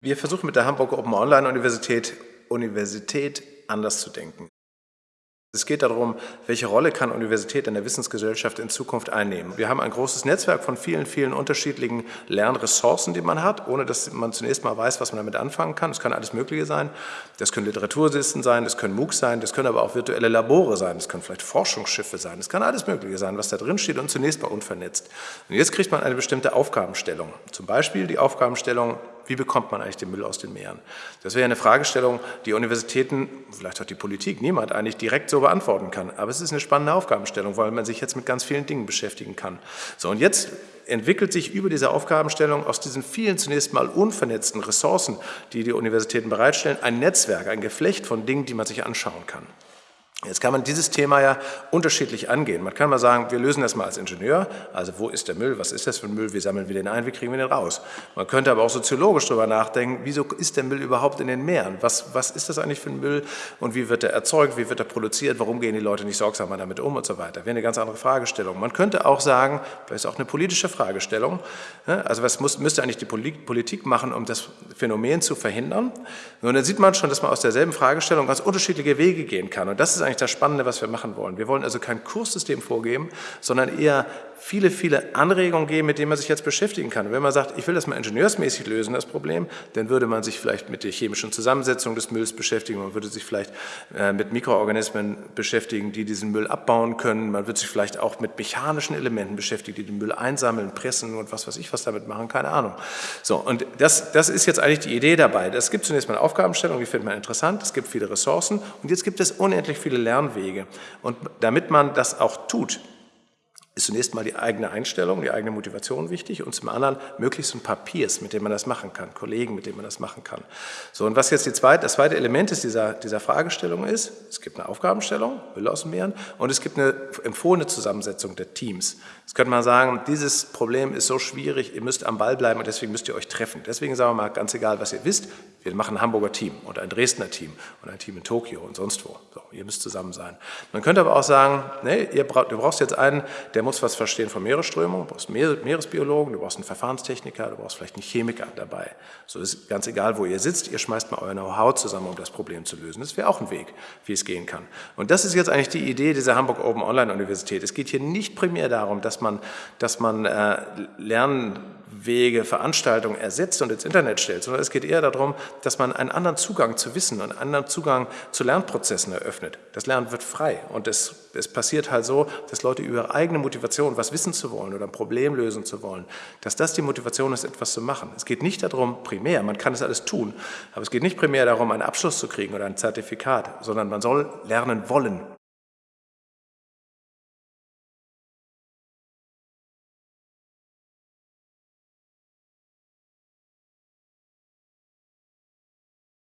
Wir versuchen mit der Hamburg Open Online Universität, Universität anders zu denken. Es geht darum, welche Rolle kann Universität in der Wissensgesellschaft in Zukunft einnehmen. Wir haben ein großes Netzwerk von vielen, vielen unterschiedlichen Lernressourcen, die man hat, ohne dass man zunächst mal weiß, was man damit anfangen kann. Das kann alles Mögliche sein. Das können Literatursisten sein, das können MOOCs sein, das können aber auch virtuelle Labore sein, das können vielleicht Forschungsschiffe sein, das kann alles Mögliche sein, was da drin steht und zunächst mal unvernetzt. Und jetzt kriegt man eine bestimmte Aufgabenstellung. Zum Beispiel die Aufgabenstellung, wie bekommt man eigentlich den Müll aus den Meeren? Das wäre eine Fragestellung, die Universitäten, vielleicht auch die Politik, niemand eigentlich direkt so beantworten kann. Aber es ist eine spannende Aufgabenstellung, weil man sich jetzt mit ganz vielen Dingen beschäftigen kann. So, und jetzt entwickelt sich über diese Aufgabenstellung aus diesen vielen zunächst mal unvernetzten Ressourcen, die die Universitäten bereitstellen, ein Netzwerk, ein Geflecht von Dingen, die man sich anschauen kann. Jetzt kann man dieses Thema ja unterschiedlich angehen. Man kann mal sagen, wir lösen das mal als Ingenieur, also wo ist der Müll, was ist das für ein Müll, wie sammeln wir den ein, wie kriegen wir den raus. Man könnte aber auch soziologisch darüber nachdenken, wieso ist der Müll überhaupt in den Meeren, was, was ist das eigentlich für ein Müll und wie wird er erzeugt, wie wird er produziert, warum gehen die Leute nicht sorgsamer damit um und so weiter. Wäre eine ganz andere Fragestellung. Man könnte auch sagen, das ist auch eine politische Fragestellung, ne? also was muss, müsste eigentlich die Politik machen, um das Phänomen zu verhindern. Und dann sieht man schon, dass man aus derselben Fragestellung ganz unterschiedliche Wege gehen kann und das ist eigentlich das Spannende, was wir machen wollen. Wir wollen also kein Kurssystem vorgeben, sondern eher viele, viele Anregungen geben, mit denen man sich jetzt beschäftigen kann. wenn man sagt, ich will das mal ingenieursmäßig lösen, das Problem, dann würde man sich vielleicht mit der chemischen Zusammensetzung des Mülls beschäftigen, man würde sich vielleicht äh, mit Mikroorganismen beschäftigen, die diesen Müll abbauen können, man würde sich vielleicht auch mit mechanischen Elementen beschäftigen, die den Müll einsammeln, pressen und was weiß ich, was damit machen, keine Ahnung. So, und das, das ist jetzt eigentlich die Idee dabei. Es gibt zunächst mal eine Aufgabenstellung, die findet man interessant, es gibt viele Ressourcen und jetzt gibt es unendlich viele Lernwege. Und damit man das auch tut, ist zunächst mal die eigene Einstellung, die eigene Motivation wichtig und zum anderen möglichst ein paar Peers, mit denen man das machen kann, Kollegen, mit denen man das machen kann. So, und was jetzt die zweite, das zweite Element ist dieser, dieser Fragestellung ist, es gibt eine Aufgabenstellung, Müll aus dem Meeren, und es gibt eine empfohlene Zusammensetzung der Teams. Jetzt könnte man sagen, dieses Problem ist so schwierig, ihr müsst am Ball bleiben und deswegen müsst ihr euch treffen. Deswegen sagen wir mal, ganz egal, was ihr wisst, wir machen ein Hamburger Team und ein Dresdner Team und ein Team in Tokio und sonst wo. So, ihr müsst zusammen sein. Man könnte aber auch sagen, nee, ihr braucht, du brauchst jetzt einen, der muss was verstehen von Meeresströmung, du brauchst einen Meeresbiologen, du brauchst einen Verfahrenstechniker, du brauchst vielleicht einen Chemiker dabei. So ist ganz egal, wo ihr sitzt, ihr schmeißt mal euer Know-how zusammen, um das Problem zu lösen. Das wäre auch ein Weg, wie es gehen kann. Und das ist jetzt eigentlich die Idee dieser Hamburg Open Online Universität. Es geht hier nicht primär darum, dass man, dass man äh, lernen Wege, Veranstaltungen ersetzt und ins Internet stellt, sondern es geht eher darum, dass man einen anderen Zugang zu Wissen und einen anderen Zugang zu Lernprozessen eröffnet. Das Lernen wird frei und es, es passiert halt so, dass Leute über ihre eigene Motivation, was wissen zu wollen oder ein Problem lösen zu wollen, dass das die Motivation ist, etwas zu machen. Es geht nicht darum, primär, man kann es alles tun, aber es geht nicht primär darum, einen Abschluss zu kriegen oder ein Zertifikat, sondern man soll lernen wollen.